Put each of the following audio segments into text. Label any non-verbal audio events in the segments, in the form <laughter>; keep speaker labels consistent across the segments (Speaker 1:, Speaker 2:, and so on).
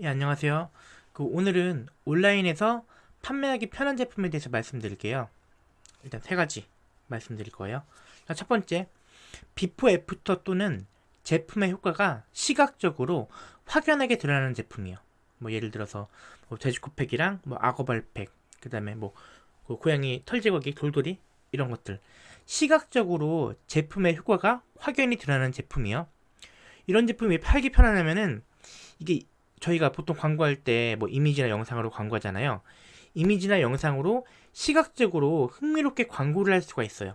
Speaker 1: 예, 안녕하세요. 그 오늘은 온라인에서 판매하기 편한 제품에 대해서 말씀드릴게요. 일단 세 가지 말씀드릴 거예요. 자, 첫 번째, before after 또는 제품의 효과가 시각적으로 확연하게 드러나는 제품이요. 뭐 예를 들어서 뭐 돼지코팩이랑 뭐 악어발팩, 그 다음에 뭐그 고양이 털 제거기, 돌돌이 이런 것들 시각적으로 제품의 효과가 확연히 드러나는 제품이요. 이런 제품이 왜 팔기 편하냐면은 이게 저희가 보통 광고할 때 뭐 이미지나 영상으로 광고하잖아요. 이미지나 영상으로 시각적으로 흥미롭게 광고를 할 수가 있어요.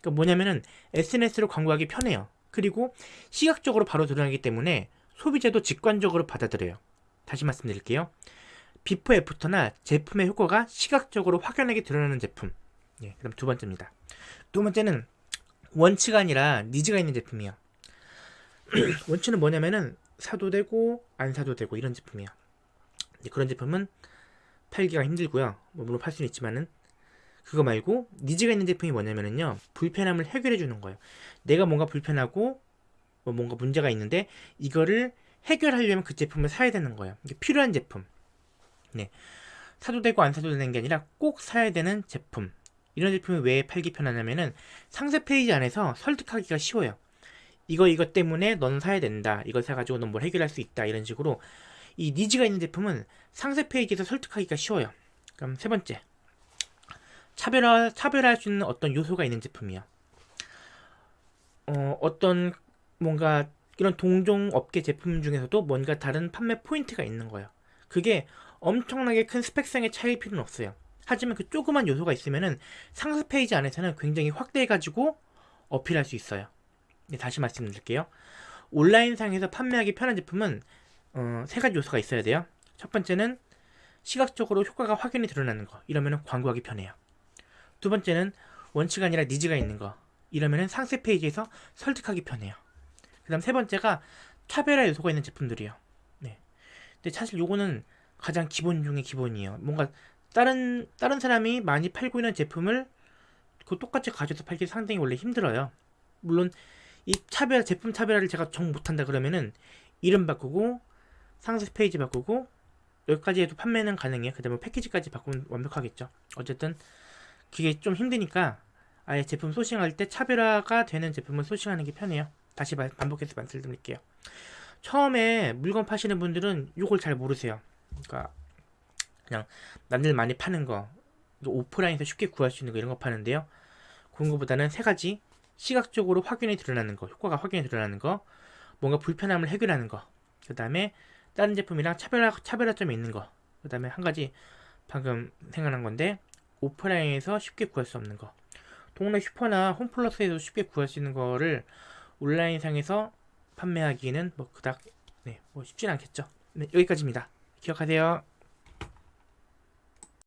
Speaker 1: 그러니까 뭐냐면은 SNS로 광고하기 편해요. 그리고 시각적으로 바로 드러나기 때문에 소비자도 직관적으로 받아들여요. 다시 말씀드릴게요. 비포 애프터나 제품의 효과가 시각적으로 확연하게 드러나는 제품. 예, 그럼 두 번째입니다. 두 번째는 원치가 아니라 니즈가 있는 제품이에요. <clears throat> 원치는 뭐냐면은 사도 되고 안 사도 되고 이런 제품이야. 그런 제품은 팔기가 힘들고요. 뭐 물론 팔 수는 있지만은 그거 말고 니즈가 있는 제품이 뭐냐면은요 불편함을 해결해 주는 거예요. 내가 뭔가 불편하고 뭐 뭔가 문제가 있는데 이거를 해결하려면 그 제품을 사야 되는 거예요. 필요한 제품. 네. 사도 되고 안 사도 되는 게 아니라 꼭 사야 되는 제품. 이런 제품이 왜 팔기 편하냐면은 상세 페이지 안에서 설득하기가 쉬워요. 이거 이것 때문에 넌 사야 된다. 이걸 사가지고 넌 뭘 해결할 수 있다. 이런 식으로 이 needs가 있는 제품은 상세 페이지에서 설득하기가 쉬워요. 그럼 세 번째 차별화 차별할 수 있는 어떤 요소가 있는 제품이야. 어, 어떤 뭔가 이런 동종 업계 제품 중에서도 뭔가 다른 판매 포인트가 있는 거예요. 그게 엄청나게 큰 스펙상의 차이일 필요는 없어요. 하지만 그 조그만 요소가 있으면은 상세 페이지 안에서는 굉장히 확대해가지고 어필할 수 있어요. 네, 다시 말씀드릴게요. 온라인상에서 판매하기 편한 제품은 어, 세 가지 요소가 있어야 돼요. 첫 번째는 시각적으로 효과가 확연히 드러나는 거. 이러면 광고하기 편해요. 두 번째는 wants가 아니라 needs가 있는 거. 이러면 상세 페이지에서 설득하기 편해요. 그 다음 세 번째가 차별화 요소가 있는 제품들이에요. 네. 근데 사실 요거는 가장 기본 중에 기본이에요. 뭔가 다른 다른 사람이 많이 팔고 있는 제품을 그 똑같이 가져서 팔기 상당히 원래 힘들어요. 물론 이 차별 제품 차별화를 제가 정 못한다 그러면은 이름 바꾸고 상세 페이지 바꾸고 여기까지 해도 판매는 가능해요. 그 다음에 패키지까지 바꾸면 완벽하겠죠. 어쨌든 그게 좀 힘드니까 아예 제품 소싱할 때 차별화가 되는 제품을 소싱하는 게 편해요. 다시 반복해서 말씀드릴게요. 처음에 물건 파시는 분들은 이걸 잘 모르세요. 그러니까 그냥 남들 많이 파는 거 오프라인에서 쉽게 구할 수 있는 거 이런 거 파는데요. 그런 거보다는 세 가지 시각적으로 확연히 드러나는 거, 효과가 확연히 드러나는 거, 뭔가 불편함을 해결하는 거, 그 다음에 다른 제품이랑 차별화, 차별화점이 있는 거, 그 다음에 한 가지 방금 생각난 건데 오프라인에서 쉽게 구할 수 없는 거, 동네 슈퍼나 홈플러스에서 쉽게 구할 수 있는 거를 온라인상에서 판매하기는 뭐 그닥 네, 뭐 쉽진 않겠죠. 네, 여기까지입니다. 기억하세요.